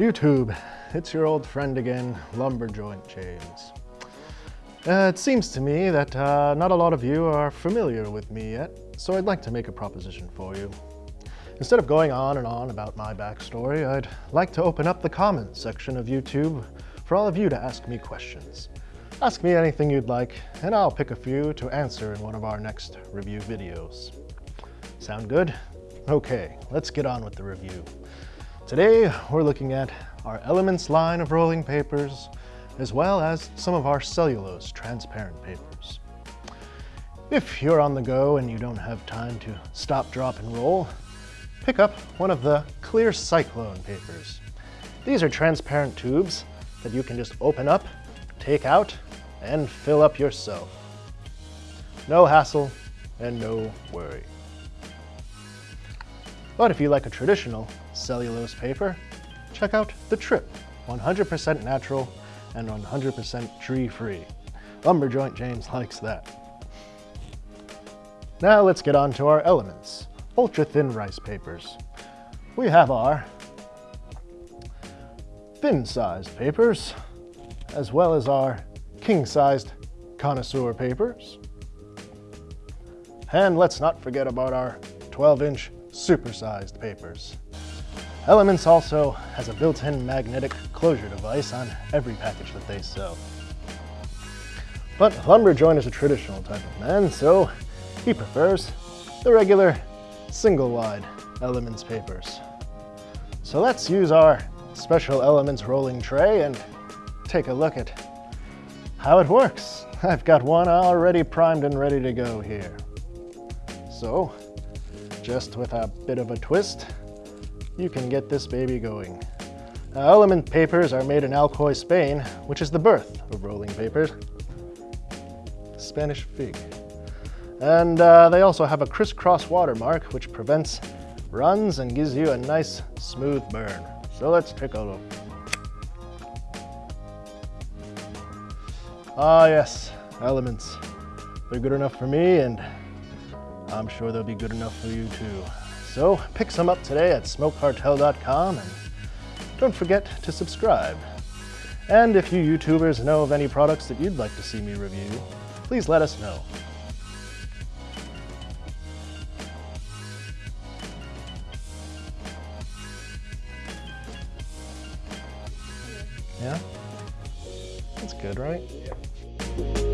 YouTube, it's your old friend again, Lumberjoint James. Uh, it seems to me that uh, not a lot of you are familiar with me yet, so I'd like to make a proposition for you. Instead of going on and on about my backstory, I'd like to open up the comments section of YouTube for all of you to ask me questions. Ask me anything you'd like, and I'll pick a few to answer in one of our next review videos. Sound good? Okay, let's get on with the review. Today, we're looking at our Elements line of rolling papers, as well as some of our cellulose transparent papers. If you're on the go and you don't have time to stop, drop, and roll, pick up one of the clear cyclone papers. These are transparent tubes that you can just open up, take out, and fill up yourself. No hassle and no worry. But if you like a traditional cellulose paper, check out the Trip, 100% natural and 100% tree-free. Lumberjoint James likes that. Now let's get on to our elements, ultra-thin rice papers. We have our thin-sized papers, as well as our king-sized connoisseur papers. And let's not forget about our 12-inch supersized papers. Elements also has a built-in magnetic closure device on every package that they sell. But Lumberjoint is a traditional type of man, so he prefers the regular single-wide Elements papers. So let's use our special Elements rolling tray and take a look at how it works. I've got one already primed and ready to go here. So, just with a bit of a twist, you can get this baby going. Now, element papers are made in Alcoy, Spain, which is the birth of rolling papers. Spanish fig. And uh, they also have a crisscross watermark, which prevents runs and gives you a nice smooth burn. So let's take a look. Ah yes, elements. They're good enough for me and I'm sure they'll be good enough for you too. So pick some up today at smokecartel.com and don't forget to subscribe. And if you YouTubers know of any products that you'd like to see me review, please let us know. Yeah? That's good, right? Yeah.